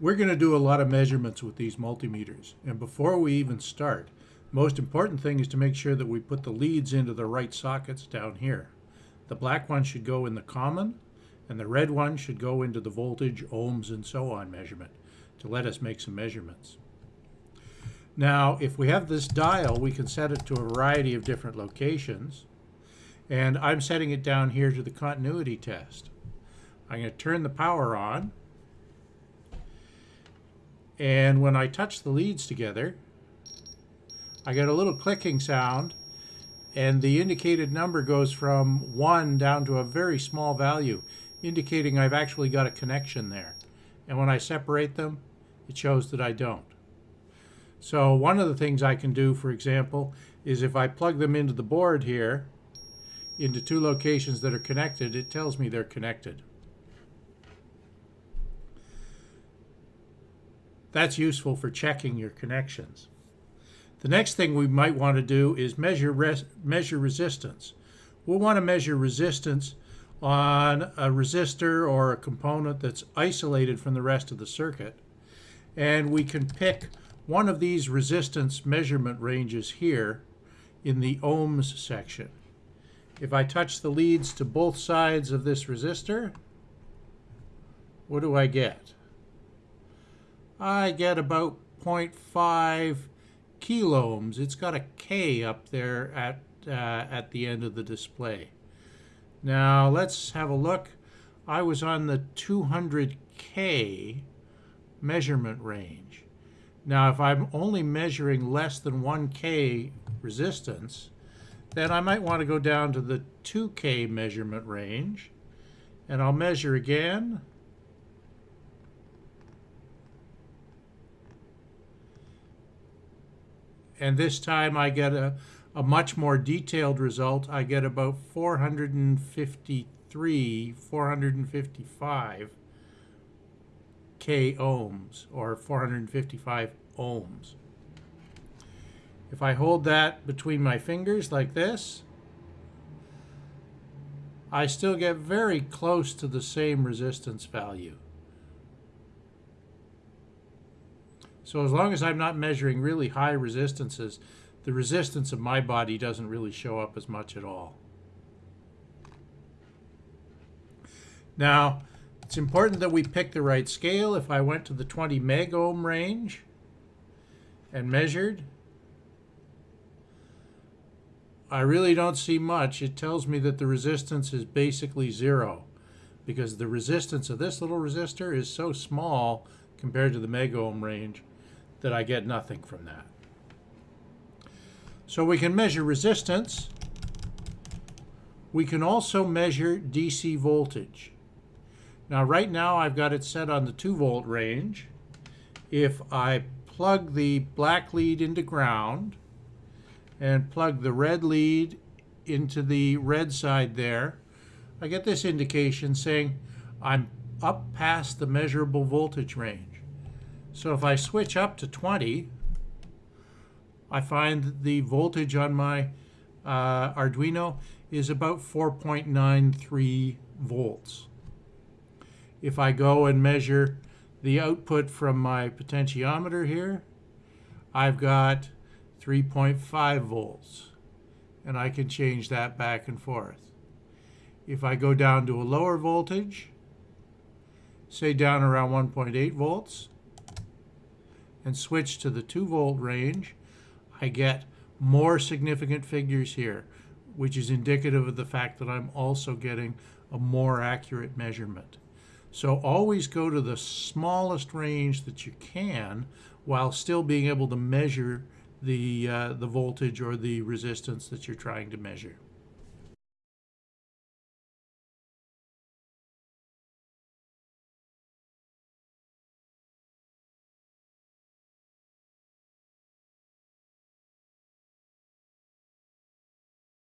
We're going to do a lot of measurements with these multimeters. And before we even start, most important thing is to make sure that we put the leads into the right sockets down here. The black one should go in the common, and the red one should go into the voltage, ohms, and so on measurement to let us make some measurements. Now, if we have this dial, we can set it to a variety of different locations. And I'm setting it down here to the continuity test. I'm going to turn the power on. And when I touch the leads together, I get a little clicking sound and the indicated number goes from 1 down to a very small value, indicating I've actually got a connection there. And when I separate them, it shows that I don't. So one of the things I can do, for example, is if I plug them into the board here, into two locations that are connected, it tells me they're connected. That's useful for checking your connections. The next thing we might want to do is measure, res measure resistance. We'll want to measure resistance on a resistor or a component that's isolated from the rest of the circuit. And we can pick one of these resistance measurement ranges here in the ohms section. If I touch the leads to both sides of this resistor, what do I get? I get about 0.5 kiloohms. It's got a K up there at, uh, at the end of the display. Now let's have a look. I was on the 200K measurement range. Now if I'm only measuring less than 1K resistance, then I might want to go down to the 2K measurement range and I'll measure again and this time I get a, a much more detailed result. I get about 453, 455 K ohms, or 455 ohms. If I hold that between my fingers like this, I still get very close to the same resistance value. So as long as I'm not measuring really high resistances, the resistance of my body doesn't really show up as much at all. Now, it's important that we pick the right scale. If I went to the 20 megohm range and measured, I really don't see much. It tells me that the resistance is basically zero because the resistance of this little resistor is so small compared to the megohm range that I get nothing from that. So we can measure resistance. We can also measure DC voltage. Now right now I've got it set on the 2 volt range. If I plug the black lead into ground and plug the red lead into the red side there, I get this indication saying I'm up past the measurable voltage range. So if I switch up to 20, I find the voltage on my uh, Arduino is about 4.93 volts. If I go and measure the output from my potentiometer here, I've got 3.5 volts and I can change that back and forth. If I go down to a lower voltage, say down around 1.8 volts, and switch to the 2 volt range, I get more significant figures here, which is indicative of the fact that I'm also getting a more accurate measurement. So always go to the smallest range that you can while still being able to measure the, uh, the voltage or the resistance that you're trying to measure.